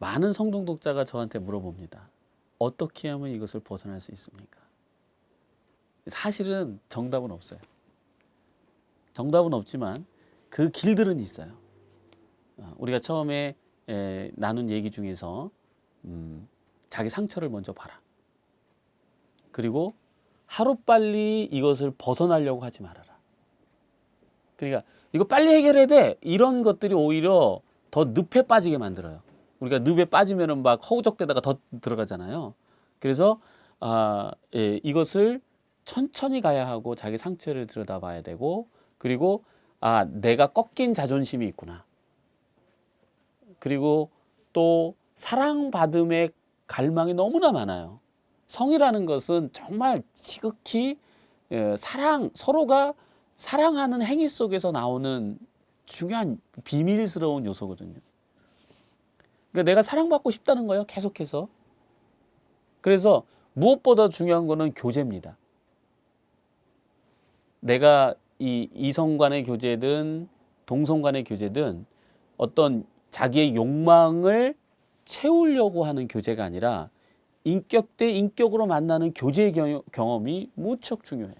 많은 성중독자가 저한테 물어봅니다. 어떻게 하면 이것을 벗어날 수 있습니까? 사실은 정답은 없어요. 정답은 없지만 그 길들은 있어요. 어, 우리가 처음에 에, 나눈 얘기 중에서 음, 자기 상처를 먼저 봐라. 그리고 하루빨리 이것을 벗어나려고 하지 말아라. 그러니까 이거 빨리 해결해야 돼. 이런 것들이 오히려 더 늪에 빠지게 만들어요. 우리가 늪에 빠지면은 막 허우적대다가 더 들어가잖아요. 그래서 아, 예, 이것을 천천히 가야 하고 자기 상처를 들여다봐야 되고 그리고 아, 내가 꺾인 자존심이 있구나. 그리고 또 사랑받음의 갈망이 너무나 많아요. 성이라는 것은 정말 지극히 예, 사랑 서로가 사랑하는 행위 속에서 나오는 중요한 비밀스러운 요소거든요. 그러니까 내가 사랑받고 싶다는 거예요. 계속해서. 그래서 무엇보다 중요한 거는 교제입니다. 내가 이 이성 간의 교제든 동성 간의 교제든 어떤 자기의 욕망을 채우려고 하는 교제가 아니라 인격 대 인격으로 만나는 교제의 경- 경험이 무척 중요해요.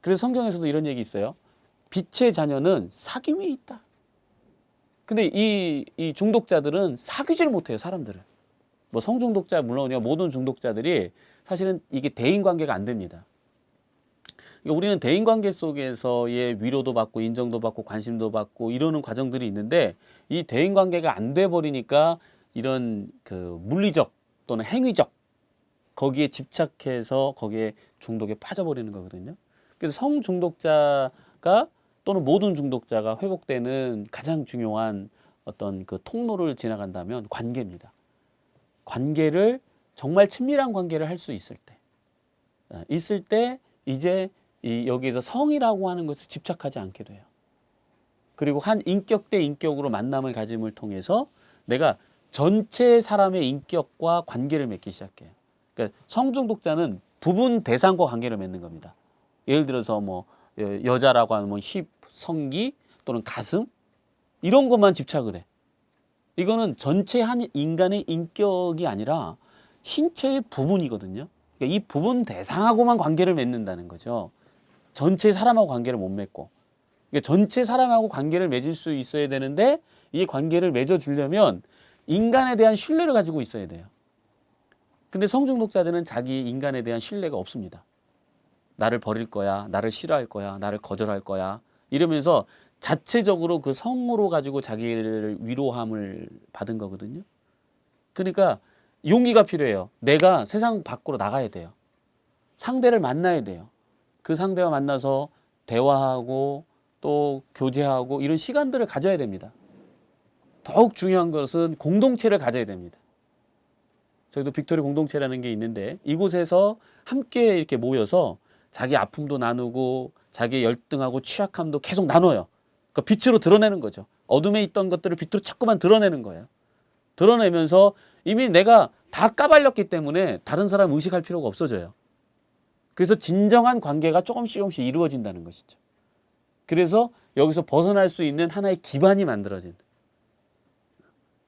그래서 성경에서도 이런 얘기 있어요. 빛의 자녀는 사귐이 있다. 근데 이, 이 중독자들은 사귀질 못해요, 사람들을. 뭐 성중독자 물론이요, 모든 중독자들이 사실은 이게 대인 관계가 안 됩니다. 그러니까 우리는 대인 관계 속에서의 위로도 받고 인정도 받고 관심도 받고 이러는 과정들이 있는데 이 대인 관계가 안 돼 버리니까 이런 그 물리적 또는 행위적 거기에 집착해서 거기에 중독에 빠져버리는 거거든요. 그래서 성 중독자가 또는 모든 중독자가 회복되는 가장 중요한 어떤 그 통로를 지나간다면 관계입니다. 관계를 정말 친밀한 관계를 할 수 있을 때, 아, 있을 때 이제 이 여기에서 성이라고 하는 것을 집착하지 않게 돼요. 그리고 한 인격 대 인격으로 만남을 가짐을 통해서 내가 전체 사람의 인격과 관계를 맺기 시작해요. 그러니까 성중독자는 부분 대상과 관계를 맺는 겁니다. 예를 들어서 뭐 여- 여자라고 하면 뭐 힙, 성기 또는 가슴 이런 것만 집착을 해. 이거는 전체 한 인간의 인격이 아니라 신체의 부분이거든요. 그러니까 이 부분 대상하고만 관계를 맺는다는 거죠. 전체 사람하고 관계를 못 맺고. 그러니까 전체 사람하고 관계를 맺을 수 있어야 되는데 이 관계를 맺어주려면 인간에 대한 신뢰를 가지고 있어야 돼요. 근데 성중독자들은 자기 인간에 대한 신뢰가 없습니다. 나를 버릴 거야, 나를 싫어할 거야, 나를 거절할 거야 이러면서 자체적으로 그 성으로 가지고 자기를 위로함을 받은 거거든요. 그러니까 용기가 필요해요. 내가 세상 밖으로 나가야 돼요. 상대를 만나야 돼요. 그 상대와 만나서 대화하고 또 교제하고 이런 시간들을 가져야 됩니다. 더욱 중요한 것은 공동체를 가져야 됩니다. 저희도 빅토리 공동체라는 게 있는데 이곳에서 함께 이렇게 모여서 자기 아픔도 나누고 자기 열등하고 취약함도 계속 나눠요. 그 빛으로 드러내는 거죠. 어둠에 있던 것들을 빛으로 자꾸만 드러내는 거예요. 드러내면서 이미 내가 다 까발렸기 때문에 다른 사람 의식할 필요가 없어져요. 그래서 진정한 관계가 조금씩 조금씩 이루어진다는 것이죠. 그래서 여기서 벗어날 수 있는 하나의 기반이 만들어진다.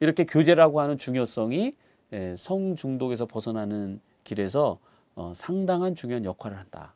이렇게 교제라고 하는 중요성이 예, 성중독에서 벗어나는 길에서 어, 상당한 중요한 역할을 한다.